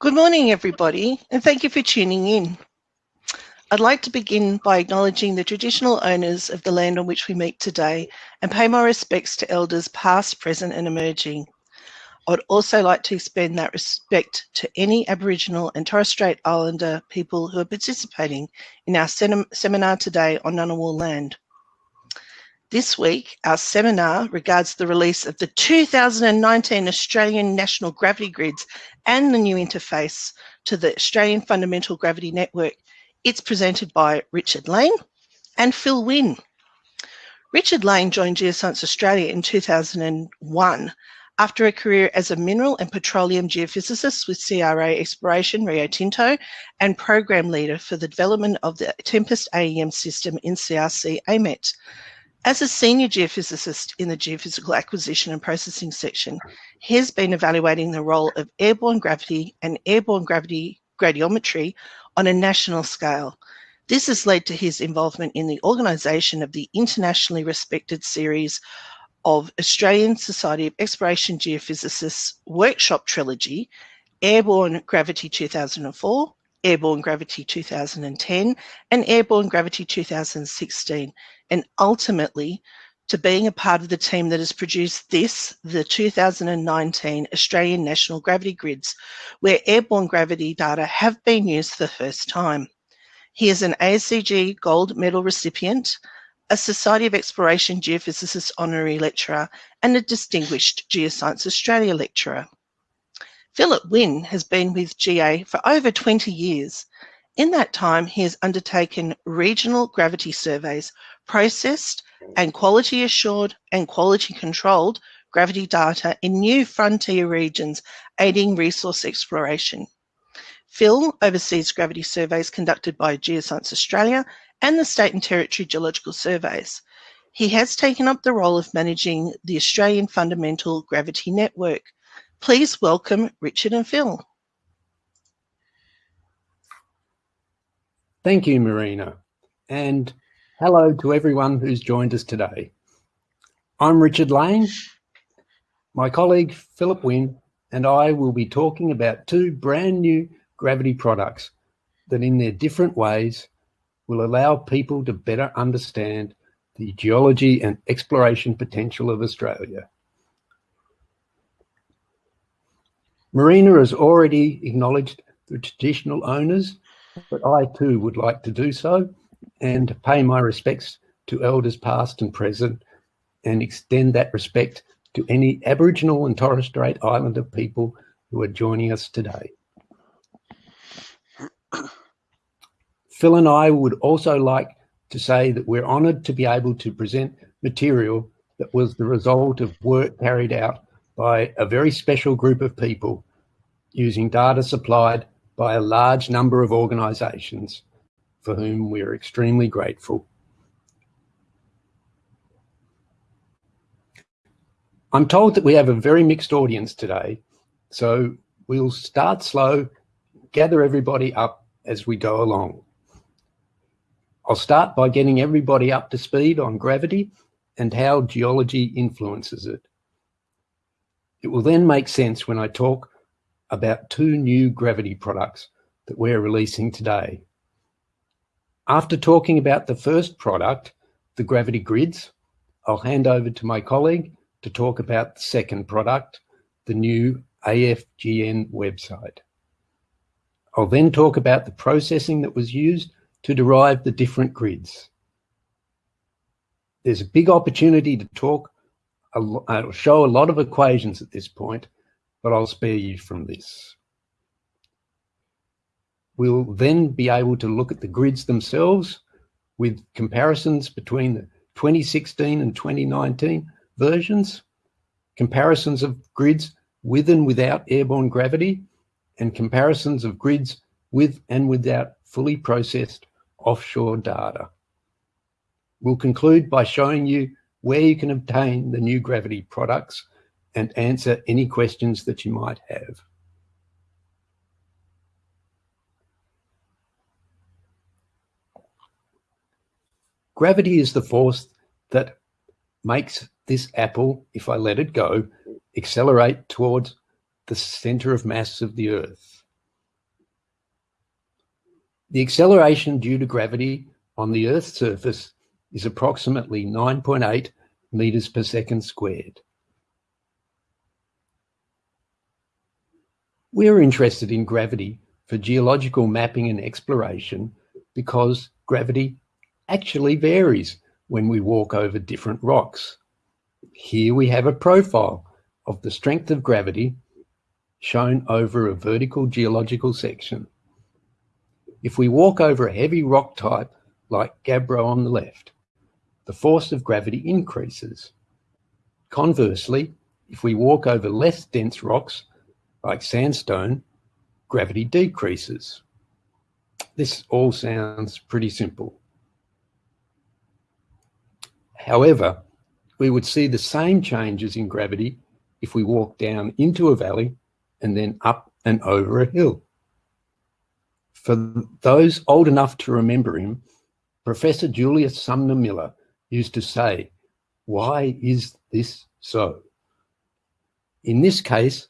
Good morning, everybody, and thank you for tuning in. I'd like to begin by acknowledging the traditional owners of the land on which we meet today and pay my respects to elders past, present and emerging. I would also like to extend that respect to any Aboriginal and Torres Strait Islander people who are participating in our seminar today on Ngunnawal land. This week, our seminar regards the release of the 2019 Australian National Gravity Grids and the new interface to the Australian Fundamental Gravity Network. It's presented by Richard Lane and Phil Wynne. Richard Lane joined Geoscience Australia in 2001 after a career as a mineral and petroleum geophysicist with CRA Exploration Rio Tinto and program leader for the development of the Tempest AEM system in CRC AMET. As a senior geophysicist in the Geophysical Acquisition and Processing section, he has been evaluating the role of airborne gravity and airborne gravity gradiometry on a national scale. This has led to his involvement in the organisation of the internationally respected series of Australian Society of Exploration Geophysicists workshop trilogy, Airborne Gravity 2004, Airborne Gravity 2010, and Airborne Gravity 2016, and ultimately to being a part of the team that has produced this, the 2019 Australian National Gravity Grids, where airborne gravity data have been used for the first time. He is an ASEG Gold Medal recipient, a Society of Exploration Geophysicist Honorary Lecturer, and a Distinguished Geoscience Australia Lecturer. Philip Wynne has been with GA for over 20 years. In that time, he has undertaken regional gravity surveys processed and quality assured and quality controlled gravity data in new frontier regions, aiding resource exploration. Phil oversees gravity surveys conducted by Geoscience Australia and the State and Territory Geological Surveys. He has taken up the role of managing the Australian Fundamental Gravity Network. Please welcome Richard and Phil. Thank you, Marina. And Hello to everyone who's joined us today. I'm Richard Lane. My colleague Philip Wynne and I will be talking about two brand new gravity products that in their different ways will allow people to better understand the geology and exploration potential of Australia. Marina has already acknowledged the traditional owners, but I too would like to do so and pay my respects to elders past and present and extend that respect to any Aboriginal and Torres Strait Islander people who are joining us today. Phil and I would also like to say that we're honoured to be able to present material that was the result of work carried out by a very special group of people using data supplied by a large number of organisations for whom we are extremely grateful. I'm told that we have a very mixed audience today, so we'll start slow, gather everybody up as we go along. I'll start by getting everybody up to speed on gravity and how geology influences it. It will then make sense when I talk about two new gravity products that we're releasing today. After talking about the first product, the gravity grids, I'll hand over to my colleague to talk about the second product, the new AFGN website. I'll then talk about the processing that was used to derive the different grids. There's a big opportunity to talk, I'll uh, show a lot of equations at this point, but I'll spare you from this. We'll then be able to look at the grids themselves with comparisons between the 2016 and 2019 versions, comparisons of grids with and without airborne gravity, and comparisons of grids with and without fully processed offshore data. We'll conclude by showing you where you can obtain the new gravity products and answer any questions that you might have. Gravity is the force that makes this apple, if I let it go, accelerate towards the center of mass of the earth. The acceleration due to gravity on the Earth's surface is approximately 9.8 meters per second squared. We're interested in gravity for geological mapping and exploration because gravity actually varies when we walk over different rocks. Here we have a profile of the strength of gravity shown over a vertical geological section. If we walk over a heavy rock type like gabbro on the left, the force of gravity increases. Conversely, if we walk over less dense rocks like sandstone, gravity decreases. This all sounds pretty simple. However, we would see the same changes in gravity if we walk down into a valley and then up and over a hill. For those old enough to remember him, Professor Julius Sumner Miller used to say, why is this so? In this case,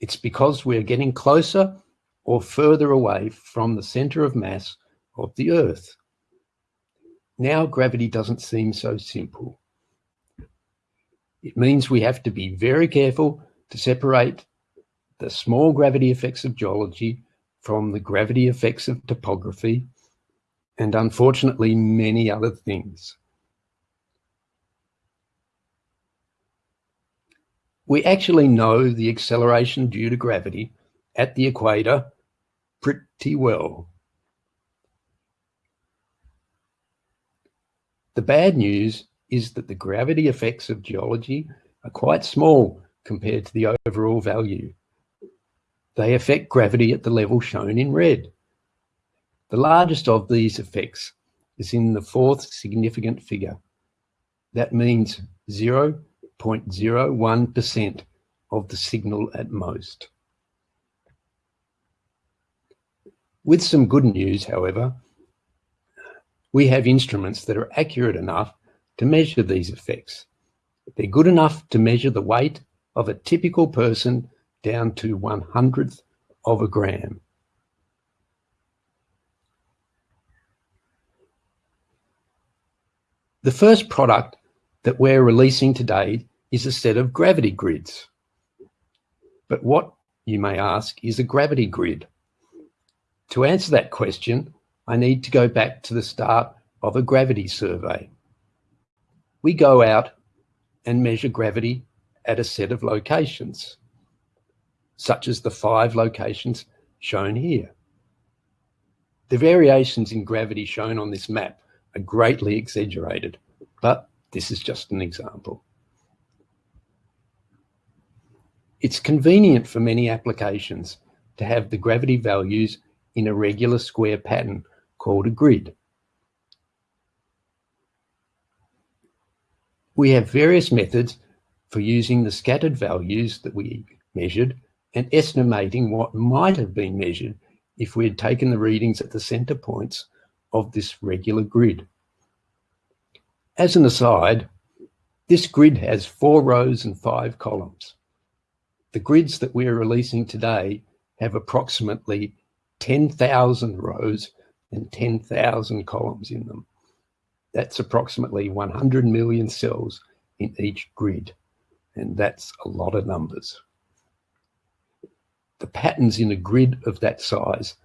it's because we're getting closer or further away from the center of mass of the Earth. Now gravity doesn't seem so simple. It means we have to be very careful to separate the small gravity effects of geology from the gravity effects of topography, and unfortunately many other things. We actually know the acceleration due to gravity at the equator pretty well. The bad news is that the gravity effects of geology are quite small compared to the overall value. They affect gravity at the level shown in red. The largest of these effects is in the fourth significant figure. That means 0.01% of the signal at most. With some good news, however, we have instruments that are accurate enough to measure these effects. They're good enough to measure the weight of a typical person down to one hundredth of a gram. The first product that we're releasing today is a set of gravity grids. But what, you may ask, is a gravity grid? To answer that question, I need to go back to the start of a gravity survey. We go out and measure gravity at a set of locations, such as the five locations shown here. The variations in gravity shown on this map are greatly exaggerated, but this is just an example. It's convenient for many applications to have the gravity values in a regular square pattern called a grid. We have various methods for using the scattered values that we measured and estimating what might have been measured if we had taken the readings at the center points of this regular grid. As an aside, this grid has four rows and five columns. The grids that we're releasing today have approximately 10,000 rows and 10,000 columns in them. That's approximately 100 million cells in each grid, and that's a lot of numbers. The patterns in a grid of that size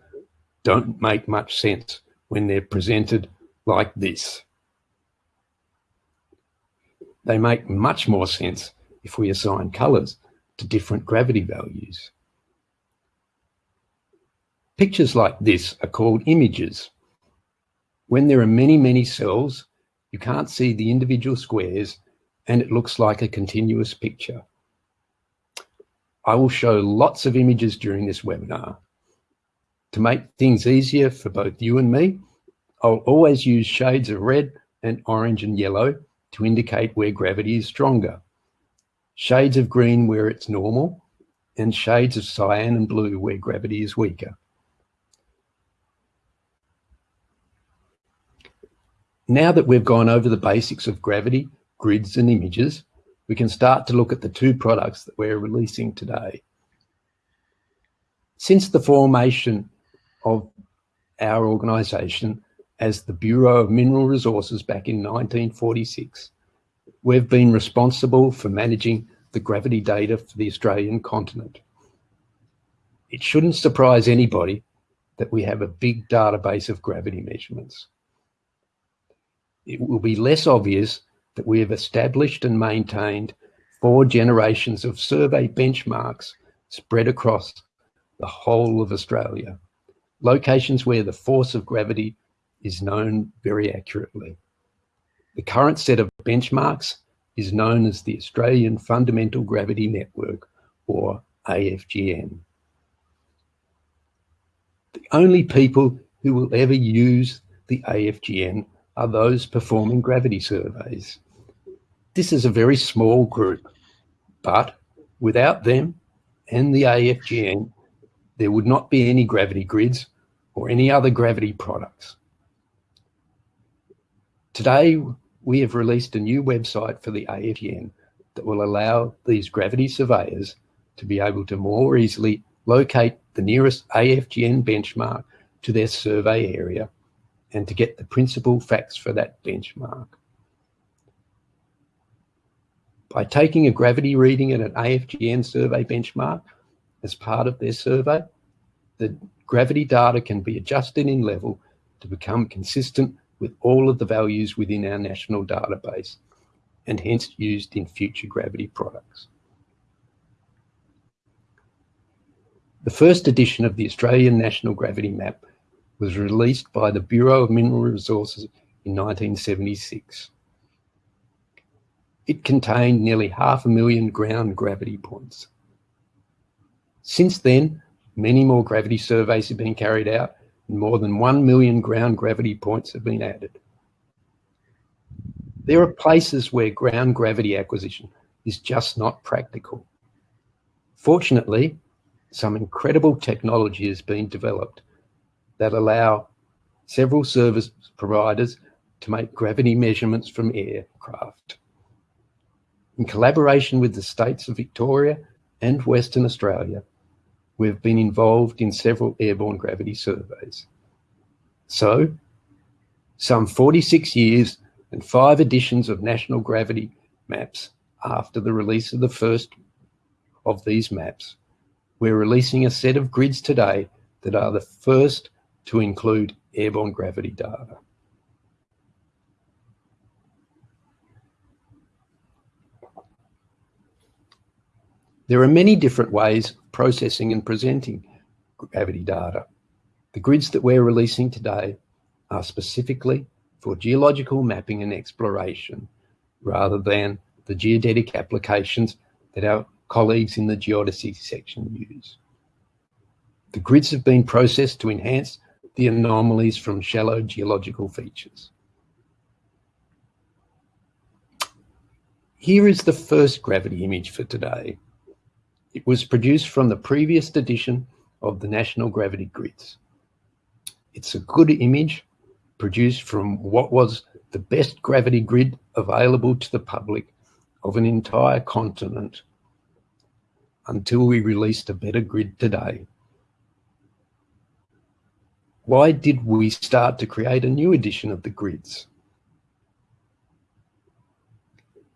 don't make much sense when they're presented like this. They make much more sense if we assign colors to different gravity values. Pictures like this are called images. When there are many, many cells, you can't see the individual squares and it looks like a continuous picture. I will show lots of images during this webinar. To make things easier for both you and me, I'll always use shades of red and orange and yellow to indicate where gravity is stronger, shades of green where it's normal, and shades of cyan and blue where gravity is weaker. Now that we've gone over the basics of gravity, grids and images, we can start to look at the two products that we're releasing today. Since the formation of our organisation as the Bureau of Mineral Resources back in 1946, we've been responsible for managing the gravity data for the Australian continent. It shouldn't surprise anybody that we have a big database of gravity measurements. It will be less obvious that we have established and maintained four generations of survey benchmarks spread across the whole of Australia, locations where the force of gravity is known very accurately. The current set of benchmarks is known as the Australian Fundamental Gravity Network, or AFGN. The only people who will ever use the AFGN are those performing gravity surveys. This is a very small group, but without them and the AFGN, there would not be any gravity grids or any other gravity products. Today, we have released a new website for the AFGN that will allow these gravity surveyors to be able to more easily locate the nearest AFGN benchmark to their survey area and to get the principal facts for that benchmark. By taking a gravity reading at an AFGN survey benchmark as part of their survey, the gravity data can be adjusted in level to become consistent with all of the values within our national database and hence used in future gravity products. The first edition of the Australian National Gravity Map was released by the Bureau of Mineral Resources in 1976. It contained nearly half a million ground gravity points. Since then, many more gravity surveys have been carried out more than 1 million ground gravity points have been added. There are places where ground gravity acquisition is just not practical. Fortunately, some incredible technology has been developed that allow several service providers to make gravity measurements from aircraft. In collaboration with the states of Victoria and Western Australia, we've been involved in several airborne gravity surveys. So, some 46 years and five editions of national gravity maps after the release of the first of these maps, we're releasing a set of grids today that are the first to include airborne gravity data. There are many different ways processing and presenting gravity data. The grids that we're releasing today are specifically for geological mapping and exploration rather than the geodetic applications that our colleagues in the geodesy section use. The grids have been processed to enhance the anomalies from shallow geological features. Here is the first gravity image for today. It was produced from the previous edition of the National Gravity Grids. It's a good image produced from what was the best gravity grid available to the public of an entire continent until we released a better grid today. Why did we start to create a new edition of the grids?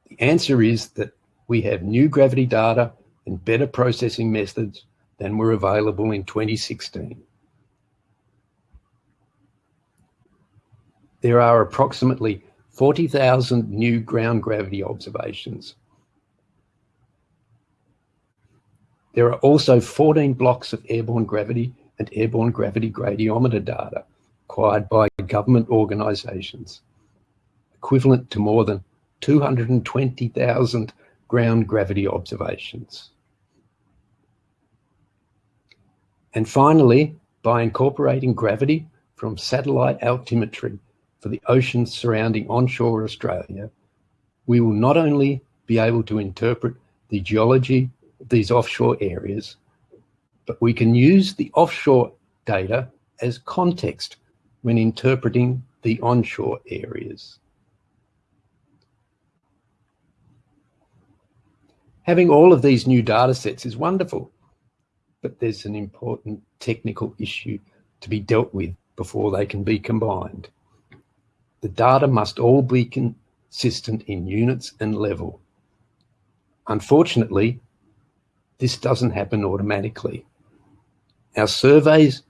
The answer is that we have new gravity data and better processing methods than were available in 2016. There are approximately 40,000 new ground gravity observations. There are also 14 blocks of airborne gravity and airborne gravity gradiometer data acquired by government organisations, equivalent to more than 220,000 ground gravity observations. And finally, by incorporating gravity from satellite altimetry for the oceans surrounding onshore Australia, we will not only be able to interpret the geology of these offshore areas, but we can use the offshore data as context when interpreting the onshore areas. Having all of these new data sets is wonderful, but there's an important technical issue to be dealt with before they can be combined. The data must all be consistent in units and level. Unfortunately, this doesn't happen automatically. Our surveys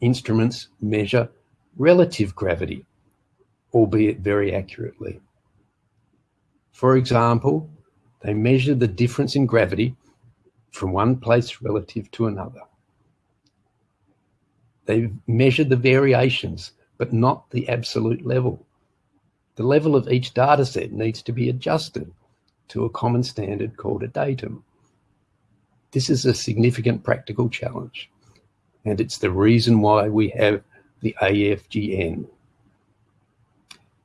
instruments measure relative gravity, albeit very accurately. For example, they measure the difference in gravity from one place relative to another. They measure the variations, but not the absolute level. The level of each data set needs to be adjusted to a common standard called a datum. This is a significant practical challenge, and it's the reason why we have the AFGN.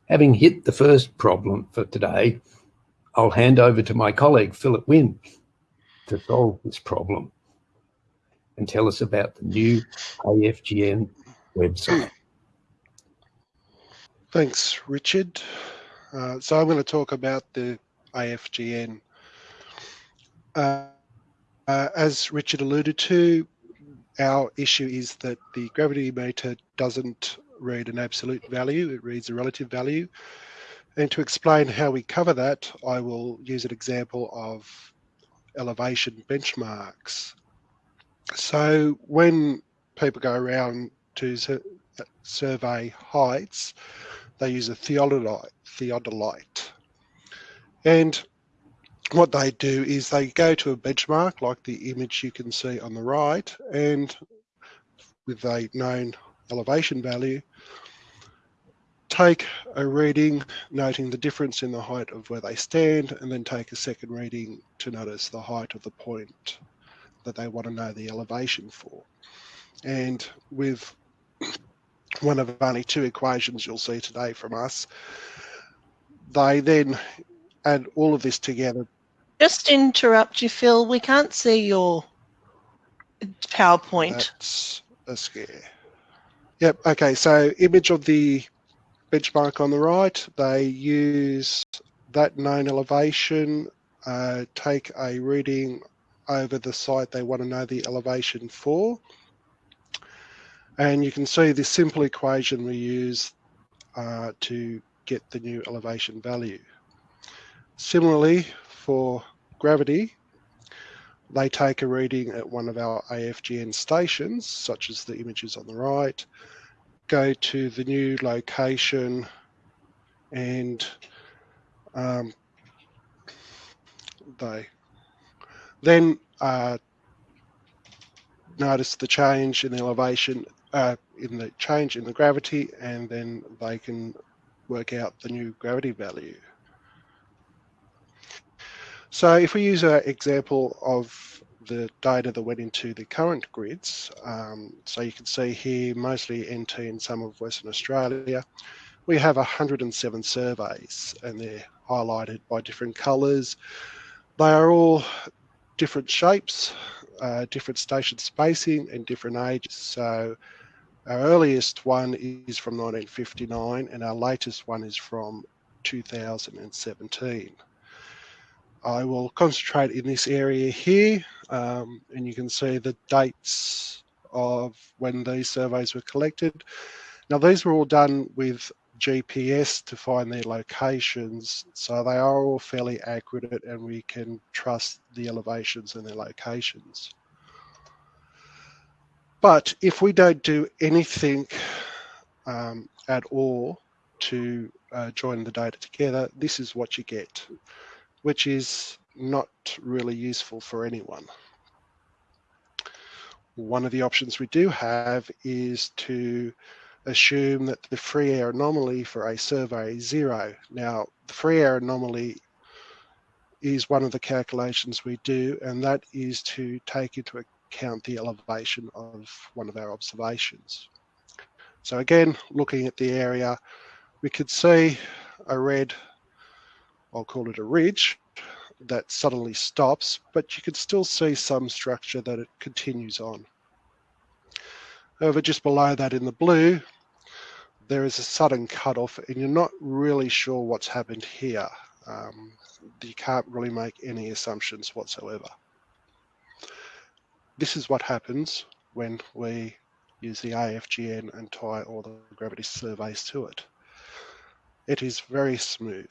Having hit the first problem for today, I'll hand over to my colleague, Philip Wynne, to solve this problem and tell us about the new AFGN website. Thanks, Richard. Uh, so I'm going to talk about the AFGN. Uh, uh, as Richard alluded to, our issue is that the gravity meter doesn't read an absolute value, it reads a relative value. And to explain how we cover that, I will use an example of elevation benchmarks. So when people go around to survey heights, they use a theodolite. theodolite. And what they do is they go to a benchmark like the image you can see on the right and with a known elevation value take a reading noting the difference in the height of where they stand and then take a second reading to notice the height of the point that they want to know the elevation for. And with one of only two equations you'll see today from us, they then add all of this together. Just interrupt you, Phil. We can't see your PowerPoint. That's a scare. Yep, okay, so image of the benchmark on the right, they use that known elevation, uh, take a reading over the site they want to know the elevation for. And you can see this simple equation we use uh, to get the new elevation value. Similarly, for gravity, they take a reading at one of our AFGN stations, such as the images on the right, go to the new location and um, they then uh, notice the change in the elevation, uh, in the change in the gravity, and then they can work out the new gravity value. So if we use an example of the data that went into the current grids. Um, so you can see here, mostly NT and some of Western Australia, we have 107 surveys and they're highlighted by different colours. They are all different shapes, uh, different station spacing and different ages. So our earliest one is from 1959 and our latest one is from 2017. I will concentrate in this area here um, and you can see the dates of when these surveys were collected. Now these were all done with GPS to find their locations, so they are all fairly accurate and we can trust the elevations and their locations. But if we don't do anything um, at all to uh, join the data together, this is what you get, which is not really useful for anyone. One of the options we do have is to assume that the free air anomaly for a survey is zero. Now, the free air anomaly is one of the calculations we do, and that is to take into account the elevation of one of our observations. So again, looking at the area, we could see a red, I'll call it a ridge, that suddenly stops, but you can still see some structure that it continues on. However, just below that in the blue, there is a sudden cutoff and you're not really sure what's happened here. Um, you can't really make any assumptions whatsoever. This is what happens when we use the AFGN and tie all the gravity surveys to it. It is very smooth.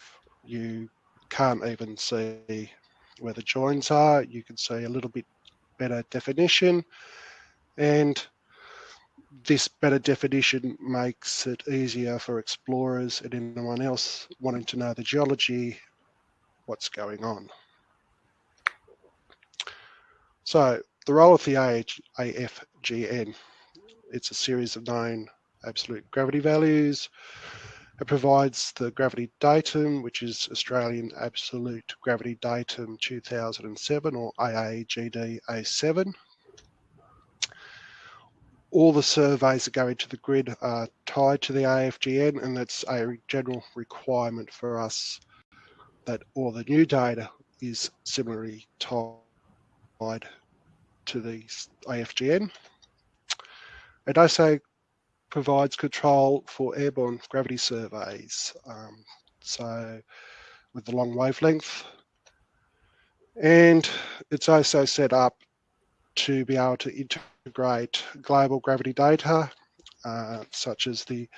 You can't even see where the joins are. You can see a little bit better definition and this better definition makes it easier for explorers and anyone else wanting to know the geology, what's going on. So the role of the AFGN, it's a series of known absolute gravity values. It provides the gravity datum, which is Australian Absolute Gravity Datum 2007 or AAGD07 all the surveys that go into the grid are tied to the AFGN and that's a general requirement for us that all the new data is similarly tied to the AFGN. It also provides control for airborne gravity surveys. Um, so with the long wavelength and it's also set up to be able to integrate global gravity data, uh, such as the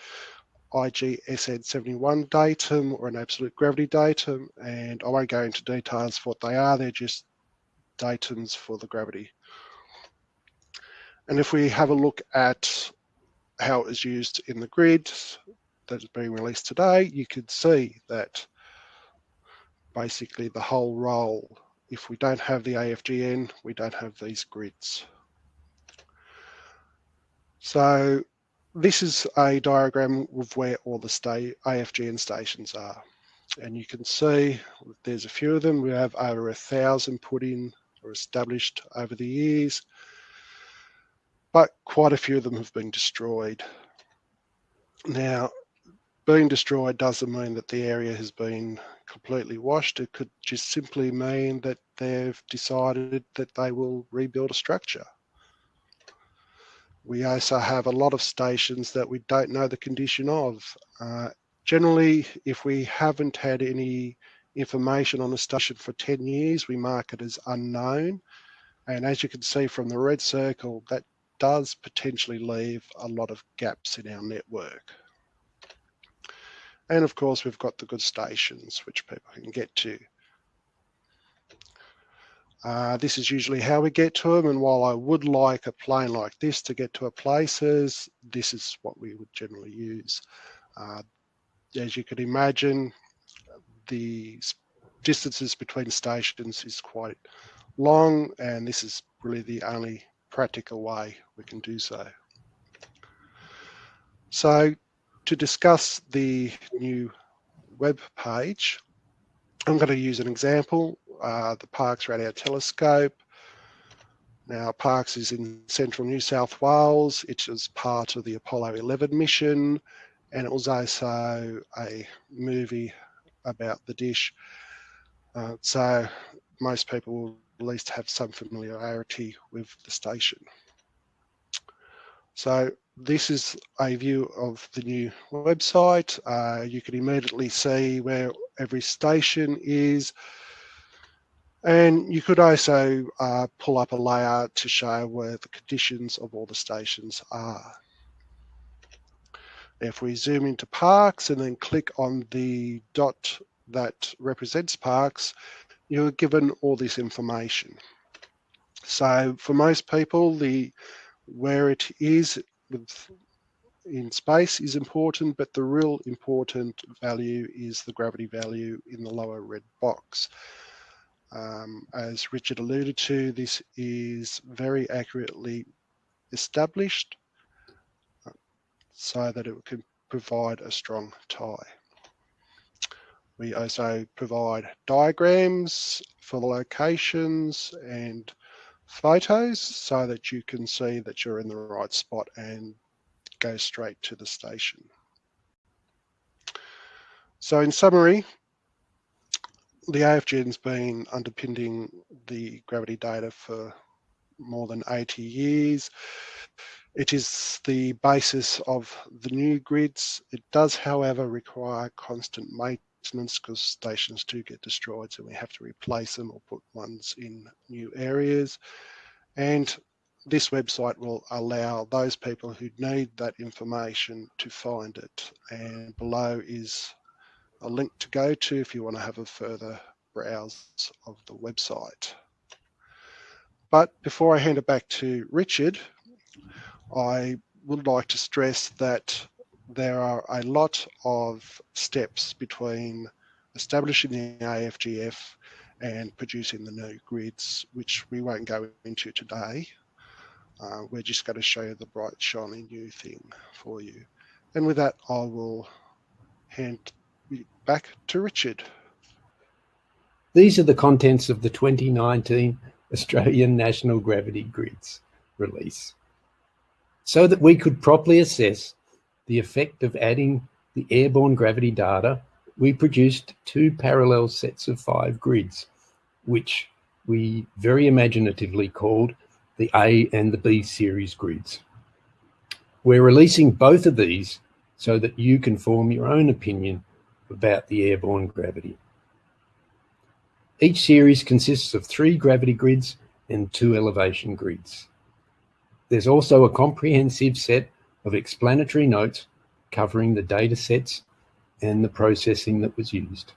IGSN71 datum or an absolute gravity datum. And I won't go into details of what they are, they're just datums for the gravity. And if we have a look at how it is used in the grid that is being released today, you can see that basically the whole role if we don't have the AFGN, we don't have these grids. So this is a diagram of where all the AFGN stations are. And you can see there's a few of them. We have over a thousand put in or established over the years, but quite a few of them have been destroyed. Now, being destroyed doesn't mean that the area has been completely washed. It could just simply mean that they've decided that they will rebuild a structure. We also have a lot of stations that we don't know the condition of. Uh, generally, if we haven't had any information on a station for 10 years, we mark it as unknown. And as you can see from the red circle, that does potentially leave a lot of gaps in our network. And of course, we've got the good stations, which people can get to. Uh, this is usually how we get to them. And while I would like a plane like this to get to a places, this is what we would generally use. Uh, as you can imagine, the distances between stations is quite long, and this is really the only practical way we can do so. So to discuss the new web page, I'm going to use an example, uh, the Parkes Radio Telescope. Now, Parkes is in central New South Wales. It was part of the Apollo 11 mission, and it was also a movie about the dish. Uh, so most people will at least have some familiarity with the station. So this is a view of the new website. Uh, you can immediately see where every station is. And you could also uh, pull up a layout to show where the conditions of all the stations are. If we zoom into Parkes and then click on the dot that represents Parkes, you're given all this information. So for most people, the where it is with in space is important, but the real important value is the gravity value in the lower red box. Um, as Richard alluded to, this is very accurately established uh, so that it can provide a strong tie. We also provide diagrams for the locations and photos so that you can see that you're in the right spot and go straight to the station. So in summary, the AFGN's been underpinning the gravity data for more than 80 years. It is the basis of the new grids. It does, however, require constant maintenance because stations do get destroyed, so we have to replace them or put ones in new areas. And this website will allow those people who need that information to find it. And below is a link to go to if you want to have a further browse of the website. But before I hand it back to Richard, I would like to stress that there are a lot of steps between establishing the AFGN and producing the new grids, which we won't go into today. Uh, we're just going to show you the bright shiny new thing for you. And with that, I will hand back to Richard. These are the contents of the 2019 Australian National Gravity Grids release. So that we could properly assess the effect of adding the airborne gravity data, we produced two parallel sets of five grids, which we very imaginatively called the A and the B series grids. We're releasing both of these so that you can form your own opinion about the airborne gravity. Each series consists of three gravity grids and two elevation grids. There's also a comprehensive set of explanatory notes covering the data sets and the processing that was used.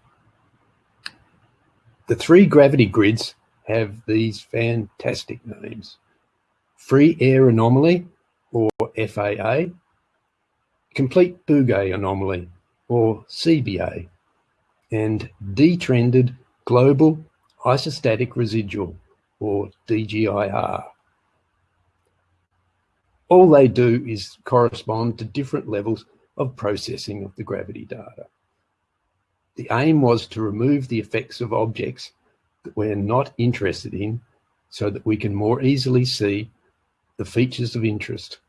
The three gravity grids have these fantastic names. Free Air Anomaly, or FAA, Complete Bouguer Anomaly, or CBA, and Detrended Global Isostatic Residual, or DGIR. All they do is correspond to different levels of processing of the gravity data. The aim was to remove the effects of objects that we're not interested in so that we can more easily see the features of interest.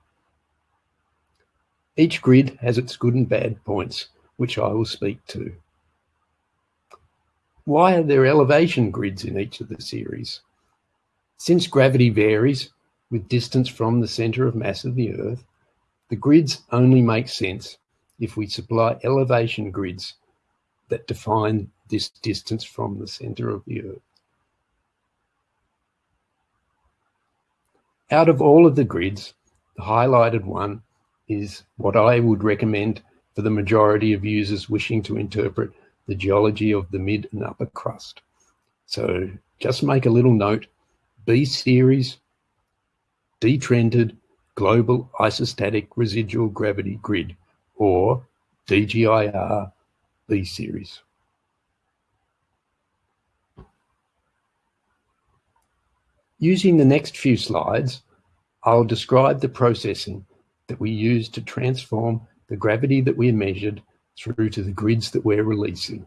Each grid has its good and bad points, which I will speak to. Why are there elevation grids in each of the series? Since gravity varies with distance from the center of mass of the Earth, the grids only make sense if we supply elevation grids that define this distance from the center of the Earth. Out of all of the grids, the highlighted one is what I would recommend for the majority of users wishing to interpret the geology of the mid and upper crust. So just make a little note, B series, detrended global isostatic residual gravity grid or DGIR B series. Using the next few slides, I'll describe the processing that we use to transform the gravity that we measured through to the grids that we're releasing.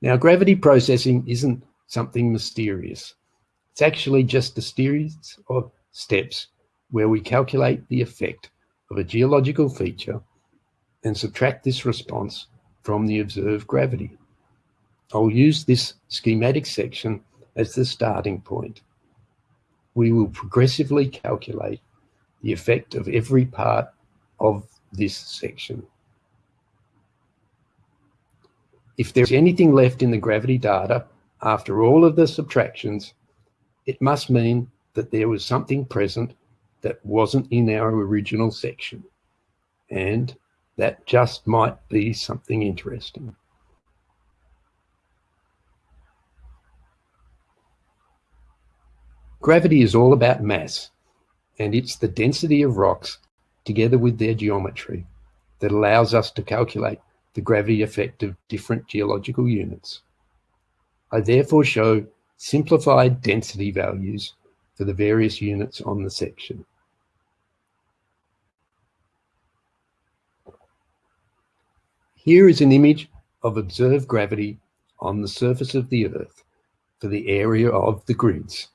Now, gravity processing isn't something mysterious. It's actually just a series of steps where we calculate the effect of a geological feature and subtract this response from the observed gravity. I'll use this schematic section as the starting point. We will progressively calculate the effect of every part of this section. If there's anything left in the gravity data after all of the subtractions, it must mean that there was something present that wasn't in our original section. And that just might be something interesting. Gravity is all about mass, and it's the density of rocks together with their geometry that allows us to calculate the gravity effect of different geological units. I therefore show simplified density values for the various units on the section. Here is an image of observed gravity on the surface of the Earth for the area of the grids.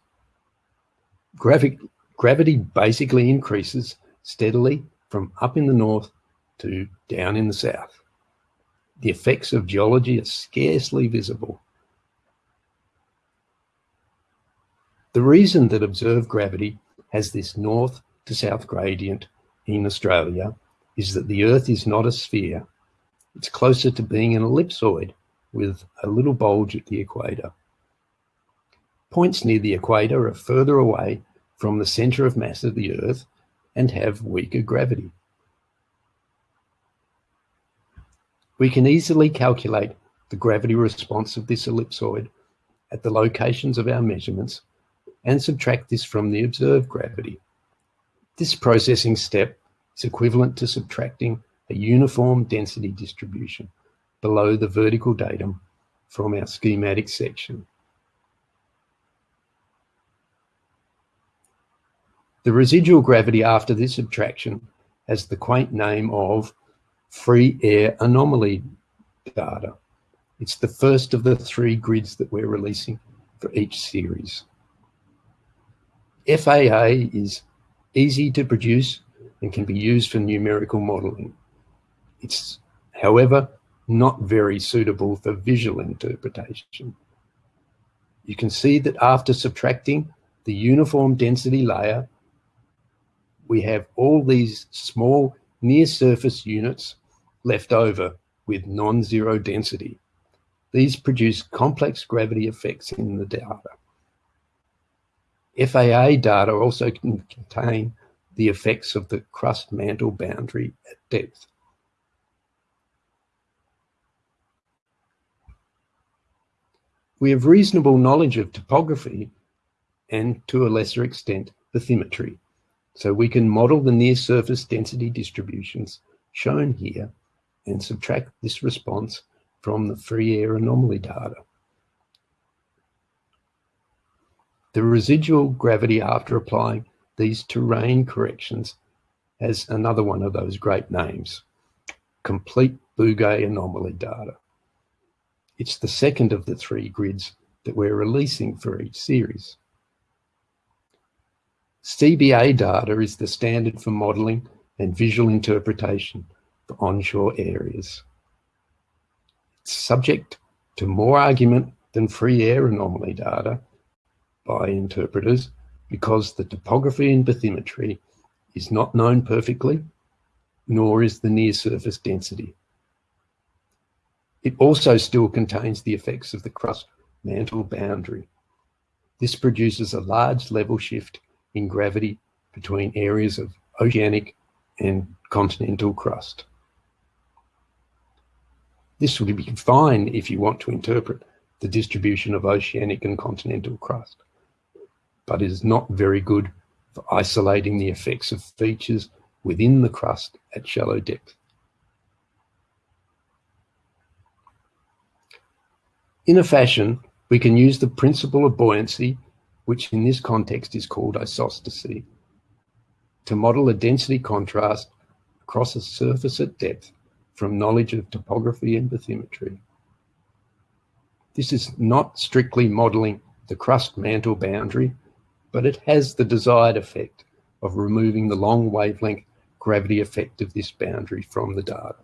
Gravi gravity basically increases steadily from up in the north to down in the south. The effects of geology are scarcely visible. The reason that observed gravity has this north to south gradient in Australia is that the Earth is not a sphere. It's closer to being an ellipsoid with a little bulge at the equator. Points near the equator are further away from the center of mass of the Earth and have weaker gravity. We can easily calculate the gravity response of this ellipsoid at the locations of our measurements and subtract this from the observed gravity. This processing step is equivalent to subtracting a uniform density distribution below the vertical datum from our schematic section. The residual gravity after this subtraction has the quaint name of free air anomaly data. It's the first of the three grids that we're releasing for each series. FAA is easy to produce and can be used for numerical modeling. It's, however, not very suitable for visual interpretation. You can see that after subtracting the uniform density layer, we have all these small near surface units left over with non-zero density. These produce complex gravity effects in the data. FAA data also can contain the effects of the crust mantle boundary at depth. We have reasonable knowledge of topography and, to a lesser extent, bathymetry, so we can model the near surface density distributions shown here and subtract this response from the free air anomaly data. The residual gravity after applying these terrain corrections has another one of those great names, complete Bouguer anomaly data. It's the second of the three grids that we're releasing for each series. CBA data is the standard for modeling and visual interpretation for onshore areas. It's subject to more argument than free air anomaly data by interpreters because the topography and bathymetry is not known perfectly, nor is the near surface density. It also still contains the effects of the crust mantle boundary. This produces a large level shift in gravity between areas of oceanic and continental crust. This would be fine if you want to interpret the distribution of oceanic and continental crust, but is not very good for isolating the effects of features within the crust at shallow depth. In a fashion, we can use the principle of buoyancy, which in this context is called isostasy, to model a density contrast across a surface at depth from knowledge of topography and bathymetry. This is not strictly modelling the crust mantle boundary, but it has the desired effect of removing the long wavelength gravity effect of this boundary from the data.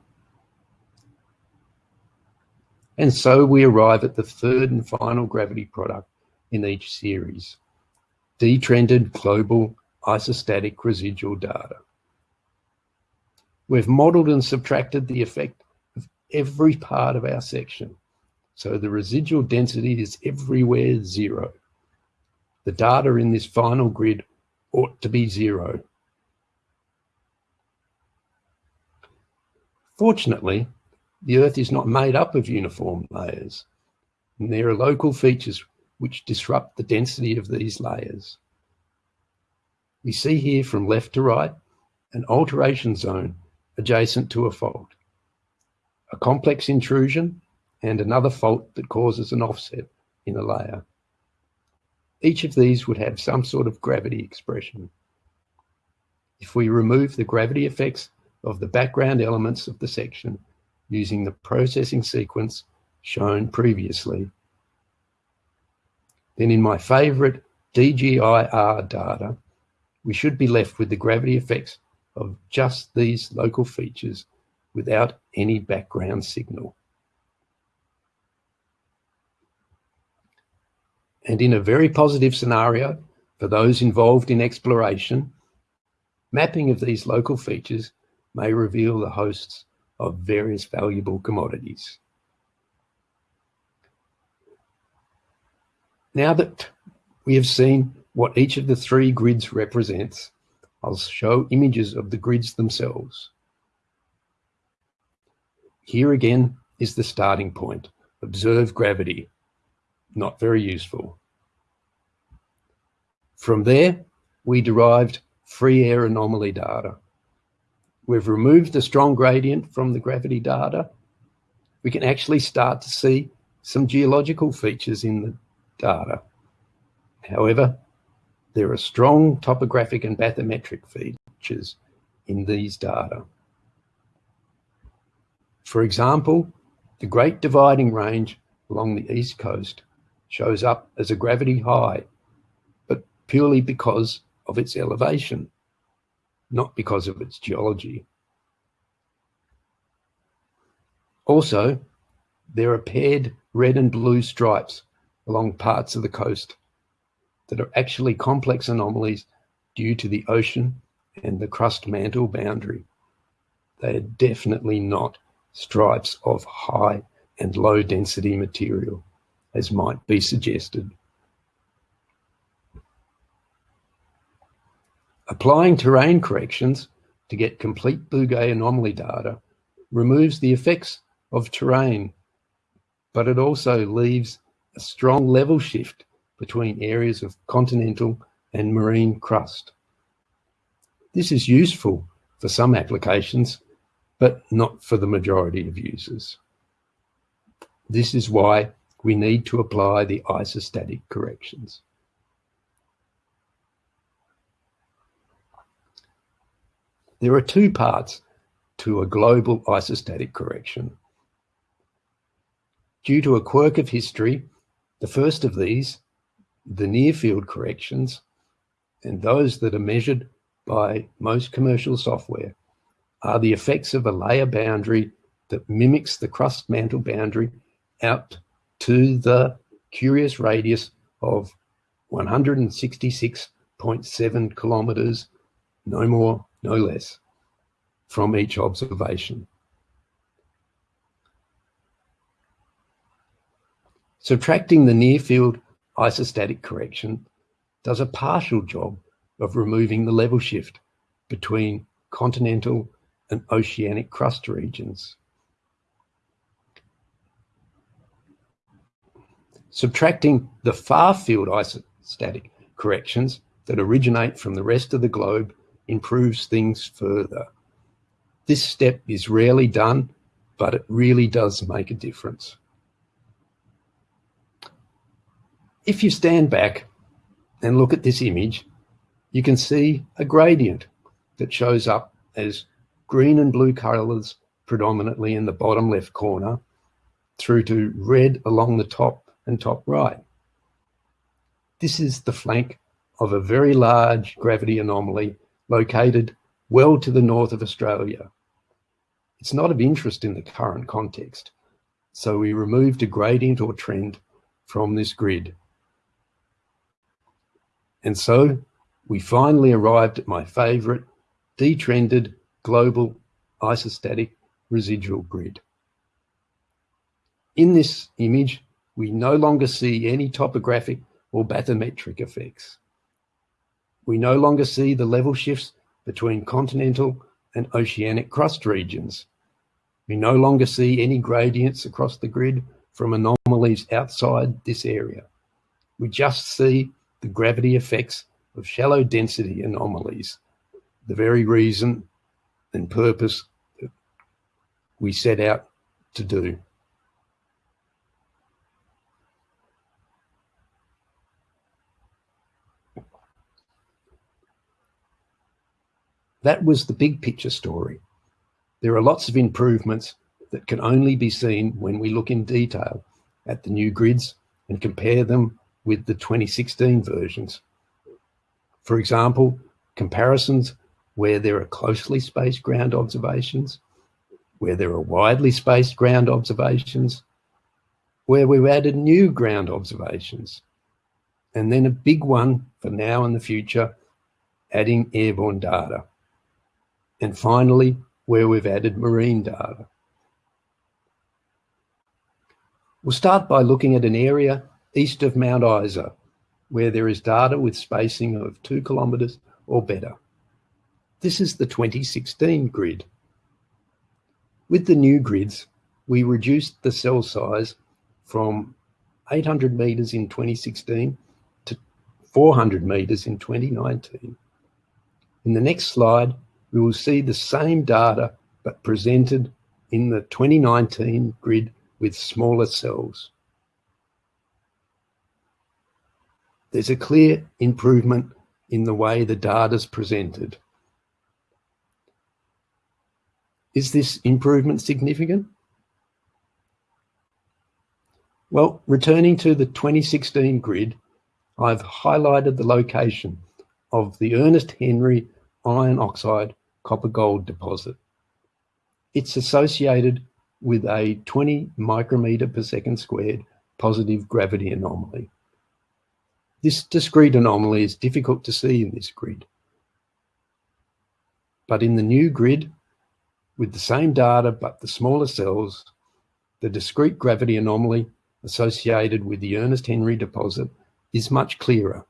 And so we arrive at the third and final gravity product in each series, detrended global isostatic residual data. We've modeled and subtracted the effect of every part of our section. So the residual density is everywhere zero. The data in this final grid ought to be zero. Fortunately, the Earth is not made up of uniform layers, and there are local features which disrupt the density of these layers. We see here from left to right an alteration zone adjacent to a fault, a complex intrusion, and another fault that causes an offset in a layer. Each of these would have some sort of gravity expression. If we remove the gravity effects of the background elements of the section using the processing sequence shown previously, then in my favorite DGIR data, we should be left with the gravity effects of just these local features without any background signal. And in a very positive scenario for those involved in exploration, mapping of these local features may reveal the hosts of various valuable commodities. Now that we have seen what each of the three grids represents, I'll show images of the grids themselves. Here again is the starting point. Observe gravity. Not very useful. From there, we derived free air anomaly data. We've removed the strong gradient from the gravity data. We can actually start to see some geological features in the data. However, there are strong topographic and bathymetric features in these data. For example, the Great Dividing Range along the east coast shows up as a gravity high, but purely because of its elevation, not because of its geology. Also, there are paired red and blue stripes along parts of the coast that are actually complex anomalies due to the ocean and the crust mantle boundary. They are definitely not stripes of high and low density material, as might be suggested. Applying terrain corrections to get complete Bouguer anomaly data removes the effects of terrain, but it also leaves a strong level shift between areas of continental and marine crust. This is useful for some applications, but not for the majority of users. This is why we need to apply the isostatic corrections. There are two parts to a global isostatic correction. Due to a quirk of history, the first of these the near field corrections and those that are measured by most commercial software are the effects of a layer boundary that mimics the crust mantle boundary out to the curious radius of 166.7 kilometers, no more, no less, from each observation. Subtracting the near field isostatic correction does a partial job of removing the level shift between continental and oceanic crust regions. Subtracting the far field isostatic corrections that originate from the rest of the globe improves things further. This step is rarely done, but it really does make a difference. If you stand back and look at this image, you can see a gradient that shows up as green and blue colors predominantly in the bottom left corner through to red along the top and top right. This is the flank of a very large gravity anomaly located well to the north of Australia. It's not of interest in the current context, so we removed a gradient or trend from this grid. And so we finally arrived at my favorite detrended global isostatic residual grid. In this image, we no longer see any topographic or bathymetric effects. We no longer see the level shifts between continental and oceanic crust regions. We no longer see any gradients across the grid from anomalies outside this area. We just see the gravity effects of shallow density anomalies, the very reason and purpose that we set out to do. That was the big picture story. There are lots of improvements that can only be seen when we look in detail at the new grids and compare them with the 2016 versions. For example, comparisons where there are closely spaced ground observations, where there are widely spaced ground observations, where we've added new ground observations, and then a big one for now and the future, adding airborne data. And finally, where we've added marine data. We'll start by looking at an area east of Mount Isa, where there is data with spacing of two kilometres or better. This is the 2016 grid. With the new grids, we reduced the cell size from 800 metres in 2016 to 400 metres in 2019. In the next slide, we will see the same data but presented in the 2019 grid with smaller cells. There's a clear improvement in the way the data is presented. Is this improvement significant? Well, returning to the 2016 grid, I've highlighted the location of the Ernest Henry iron oxide copper gold deposit. It's associated with a 20 micrometer per second squared positive gravity anomaly. This discrete anomaly is difficult to see in this grid. But in the new grid, with the same data but the smaller cells, the discrete gravity anomaly associated with the Ernest Henry deposit is much clearer.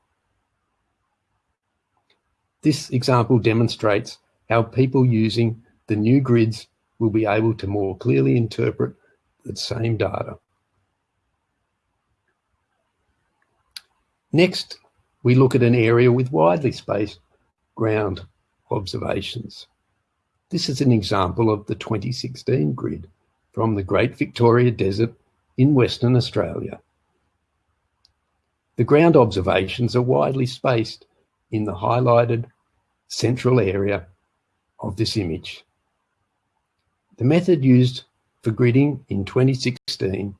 This example demonstrates how people using the new grids will be able to more clearly interpret the same data. Next, we look at an area with widely spaced ground observations. This is an example of the 2016 grid from the Great Victoria Desert in Western Australia. The ground observations are widely spaced in the highlighted central area of this image. The method used for gridding in 2016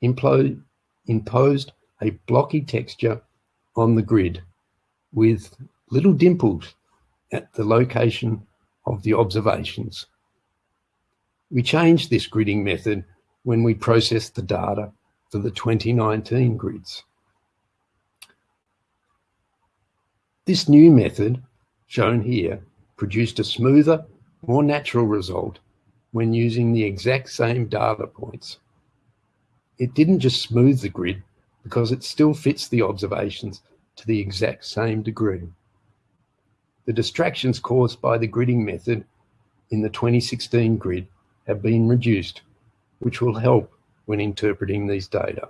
imposed a blocky texture on the grid with little dimples at the location of the observations. We changed this gridding method when we processed the data for the 2019 grids. This new method, shown here, produced a smoother, more natural result when using the exact same data points. It didn't just smooth the grid because it still fits the observations to the exact same degree. The distractions caused by the gridding method in the 2016 grid have been reduced, which will help when interpreting these data.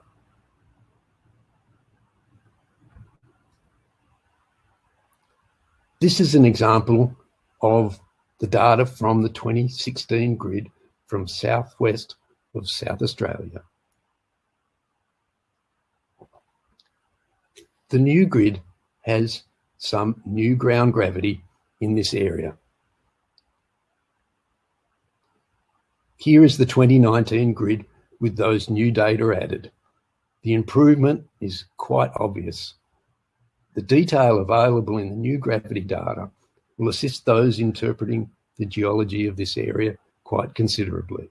This is an example of the data from the 2016 grid from southwest of South Australia. The new grid has some new ground gravity in this area. Here is the 2019 grid with those new data added. The improvement is quite obvious. The detail available in the new gravity data will assist those interpreting the geology of this area quite considerably.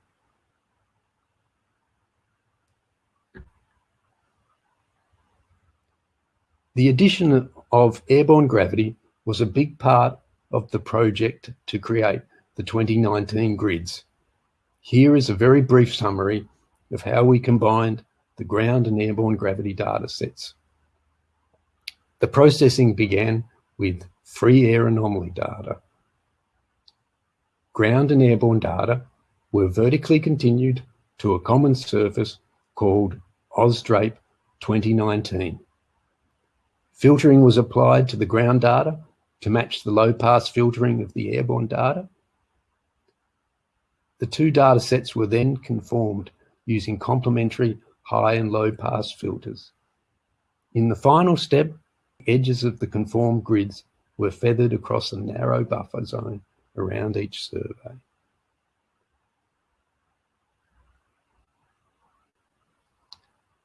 The addition of airborne gravity was a big part of the project to create the 2019 grids. Here is a very brief summary of how we combined the ground and airborne gravity data sets. The processing began with free air anomaly data. Ground and airborne data were vertically continued to a common surface called AusDrape 2019. Filtering was applied to the ground data to match the low pass filtering of the airborne data. The two data sets were then conformed using complementary high and low pass filters. In the final step, edges of the conformed grids were feathered across a narrow buffer zone around each survey.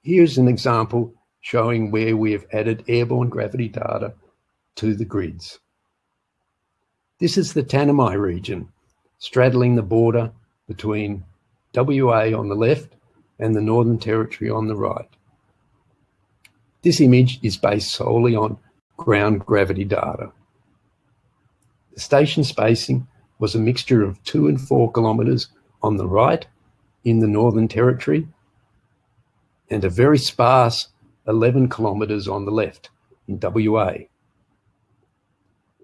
Here's an example showing where we have added airborne gravity data to the grids. This is the Tanami region, straddling the border between WA on the left and the Northern Territory on the right. This image is based solely on ground gravity data. The station spacing was a mixture of two and four kilometres on the right in the Northern Territory and a very sparse 11 kilometres on the left in WA.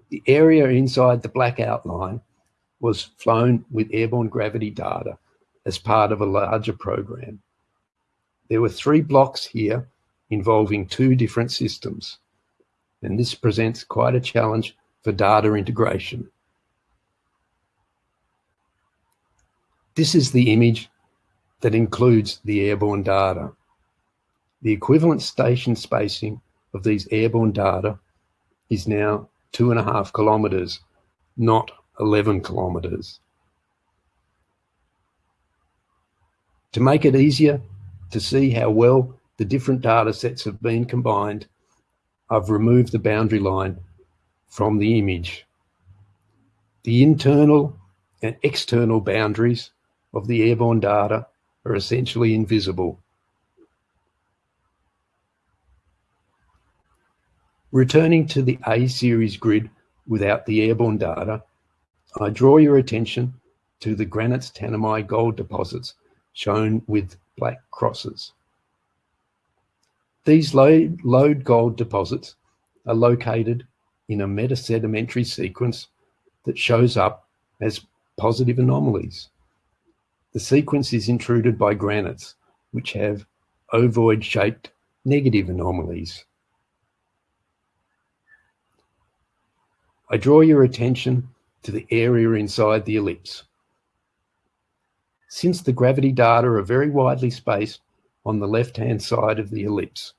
The area inside the black outline was flown with airborne gravity data as part of a larger program. There were three blocks here involving two different systems, and this presents quite a challenge for data integration. This is the image that includes the airborne data. The equivalent station spacing of these airborne data is now two and a half kilometres, not 11 kilometres. To make it easier to see how well the different data sets have been combined, I've removed the boundary line from the image. The internal and external boundaries of the airborne data are essentially invisible. Returning to the A series grid without the airborne data, I draw your attention to the granites Tanami gold deposits shown with black crosses. These lode gold deposits are located in a metasedimentary sequence that shows up as positive anomalies. The sequence is intruded by granites, which have ovoid-shaped negative anomalies. I draw your attention to the area inside the ellipse. Since the gravity data are very widely spaced on the left-hand side of the ellipse,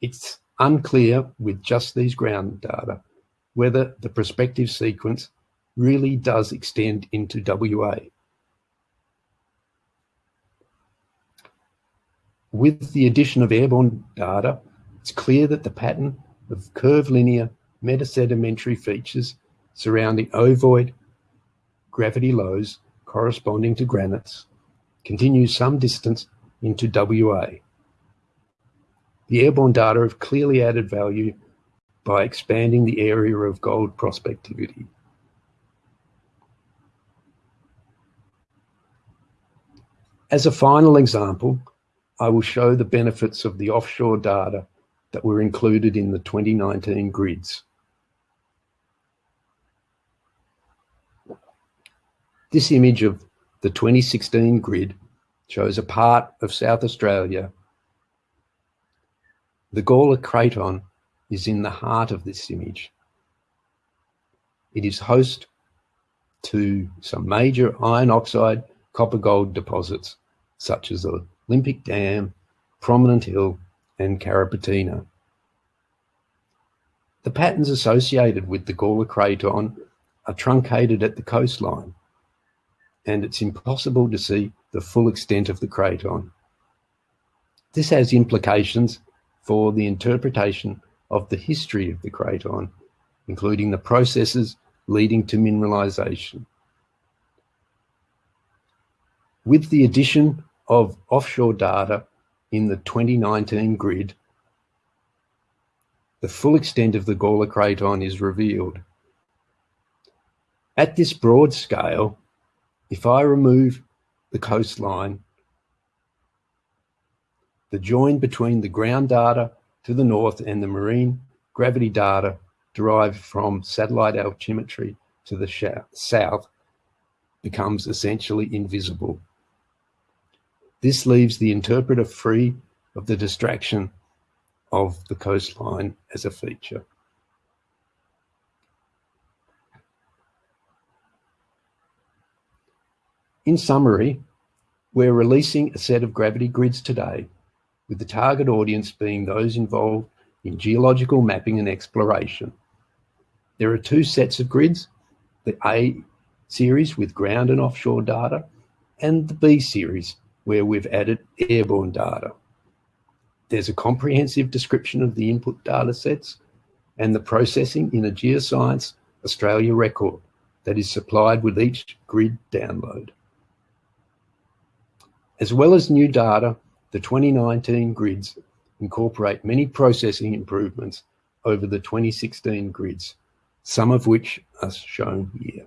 it's unclear with just these ground data whether the prospective sequence really does extend into WA. With the addition of airborne data, it's clear that the pattern of curvilinear metasedimentary features surrounding ovoid gravity lows corresponding to granites continues some distance into WA. The airborne data have clearly added value by expanding the area of gold prospectivity. As a final example, I will show the benefits of the offshore data that were included in the 2019 grids. This image of the 2016 grid shows a part of South Australia. The Gawler Craton is in the heart of this image. It is host to some major iron oxide copper gold deposits, such as the Olympic Dam, Prominent Hill, and Carrapateena. The patterns associated with the Gawler Craton are truncated at the coastline and it's impossible to see the full extent of the craton. This has implications for the interpretation of the history of the craton, including the processes leading to mineralization. With the addition of offshore data in the 2019 grid, the full extent of the Gawler Craton is revealed. At this broad scale, if I remove the coastline, the join between the ground data to the north and the marine gravity data derived from satellite altimetry to the south becomes essentially invisible. This leaves the interpreter free of the distraction of the coastline as a feature. In summary, we're releasing a set of gravity grids today, with the target audience being those involved in geological mapping and exploration. There are two sets of grids, the A series with ground and offshore data, and the B series, where we've added airborne data. There's a comprehensive description of the input data sets and the processing in a Geoscience Australia record that is supplied with each grid download. As well as new data, the 2019 grids incorporate many processing improvements over the 2016 grids, some of which are shown here.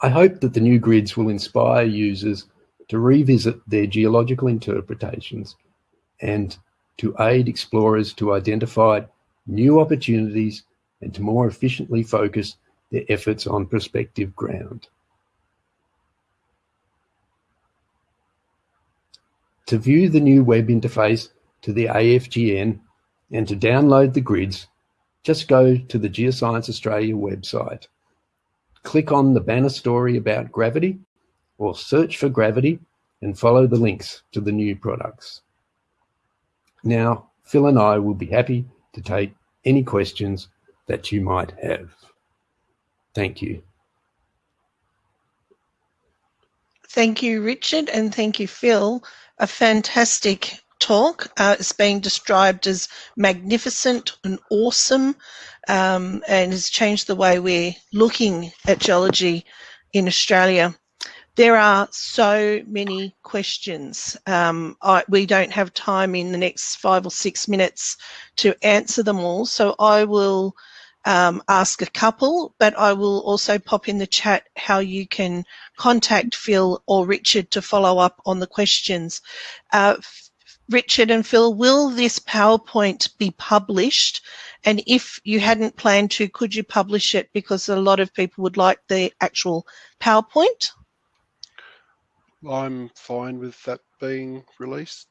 I hope that the new grids will inspire users to revisit their geological interpretations and to aid explorers to identify new opportunities and to more efficiently focus their efforts on prospective ground. To view the new web interface to the AFGN and to download the grids, just go to the Geoscience Australia website. Click on the banner story about gravity or search for gravity and follow the links to the new products. Now, Phil and I will be happy to take any questions that you might have. Thank you. Thank you, Richard, and thank you, Phil. A fantastic talk. Uh, it's being described as magnificent and awesome um, and has changed the way we're looking at geology in Australia. There are so many questions. Um, I, we don't have time in the next five or six minutes to answer them all, so I will um, ask a couple, but I will also pop in the chat how you can contact Phil or Richard to follow up on the questions. Uh, Richard and Phil, will this PowerPoint be published? And if you hadn't planned to, could you publish it because a lot of people would like the actual PowerPoint? I'm fine with that being released.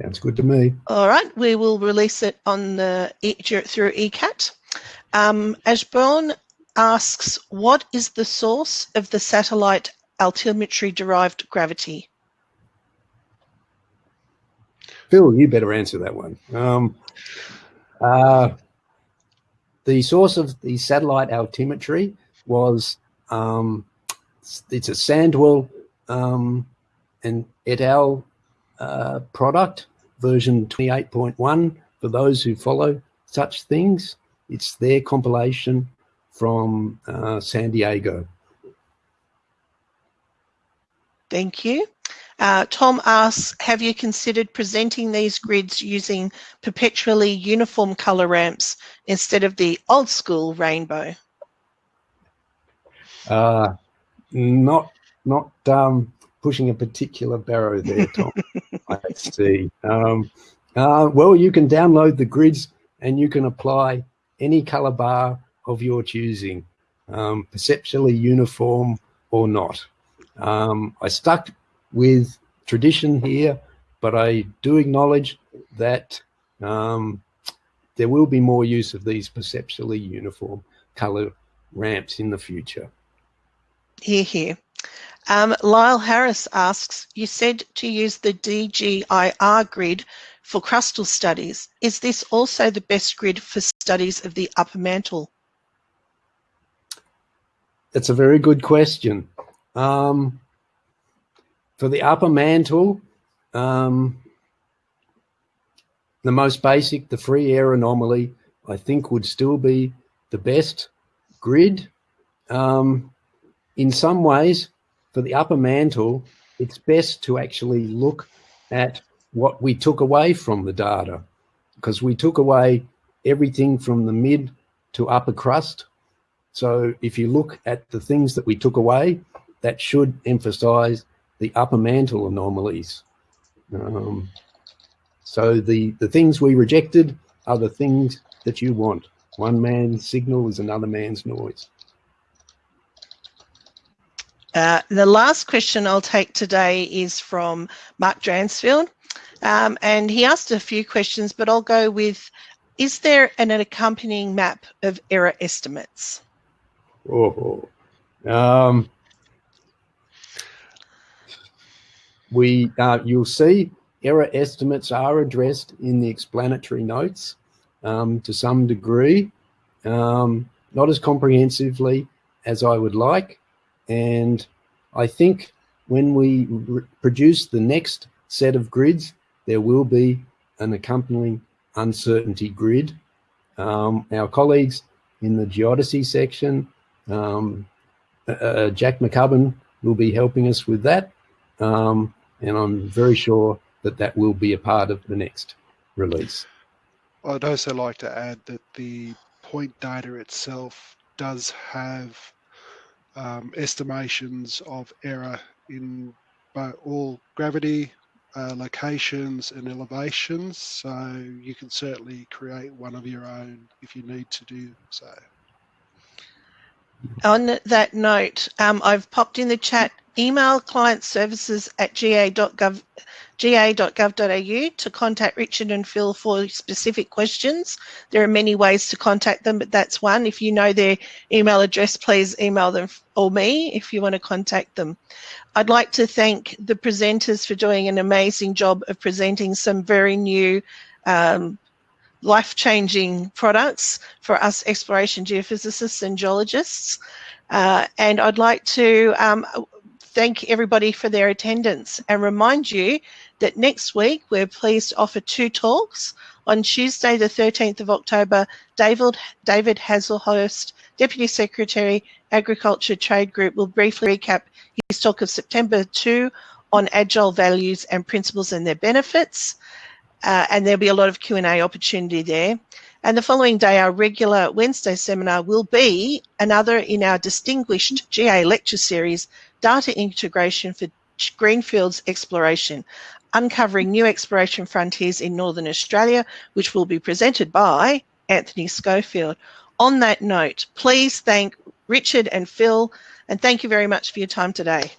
Sounds good to me. All right, we will release it on the through ECAT. Um, Ashbourne asks, what is the source of the satellite altimetry derived gravity? Phil, you better answer that one. Um, uh, the source of the satellite altimetry was um, it's a Sandwell um, and et al. Uh, product, version 28.1, for those who follow such things. It's their compilation from uh, San Diego. Thank you. Uh, Tom asks, have you considered presenting these grids using perpetually uniform colour ramps instead of the old school rainbow? Uh, not not um, pushing a particular barrow there, Tom. I see. Um, uh, well, you can download the grids and you can apply any color bar of your choosing, um, perceptually uniform or not. Um, I stuck with tradition here, but I do acknowledge that um, there will be more use of these perceptually uniform color ramps in the future. Here, here. Um, Lyle Harris asks, you said to use the DGIR grid for crustal studies. Is this also the best grid for studies of the upper mantle? That's a very good question. Um, for the upper mantle, um, the most basic, the free air anomaly, I think would still be the best grid. Um, in some ways, for the upper mantle, it's best to actually look at what we took away from the data because we took away everything from the mid to upper crust. So if you look at the things that we took away, that should emphasize the upper mantle anomalies. Um, so the, the things we rejected are the things that you want. One man's signal is another man's noise. Uh, the last question I'll take today is from Mark Dransfield. Um, and he asked a few questions, but I'll go with, is there an, an accompanying map of error estimates? Oh, um, we, uh, you'll see error estimates are addressed in the explanatory notes um, to some degree, um, not as comprehensively as I would like. And I think when we produce the next set of grids, there will be an accompanying uncertainty grid. Um, our colleagues in the geodesy section, um, uh, uh, Jack McCubbin will be helping us with that. Um, and I'm very sure that that will be a part of the next release. I'd also like to add that the point data itself does have um, estimations of error in all gravity, uh, locations and elevations. So you can certainly create one of your own if you need to do so. On that note, um, I've popped in the chat email client services at ga.gov ga.gov.au to contact Richard and Phil for specific questions. There are many ways to contact them, but that's one. If you know their email address, please email them or me if you want to contact them. I'd like to thank the presenters for doing an amazing job of presenting some very new um, life-changing products for us exploration geophysicists and geologists. Uh, and I'd like to um, thank everybody for their attendance and remind you that next week we're pleased to offer two talks. On Tuesday, the 13th of October, David, David Hazlehurst, Deputy Secretary, Agriculture Trade Group, will briefly recap his talk of September 2 on agile values and principles and their benefits. Uh, and there'll be a lot of Q&A opportunity there. And the following day, our regular Wednesday seminar will be another in our distinguished GA lecture series, Data Integration for Greenfields Exploration, uncovering new exploration frontiers in Northern Australia, which will be presented by Anthony Schofield. On that note, please thank Richard and Phil, and thank you very much for your time today.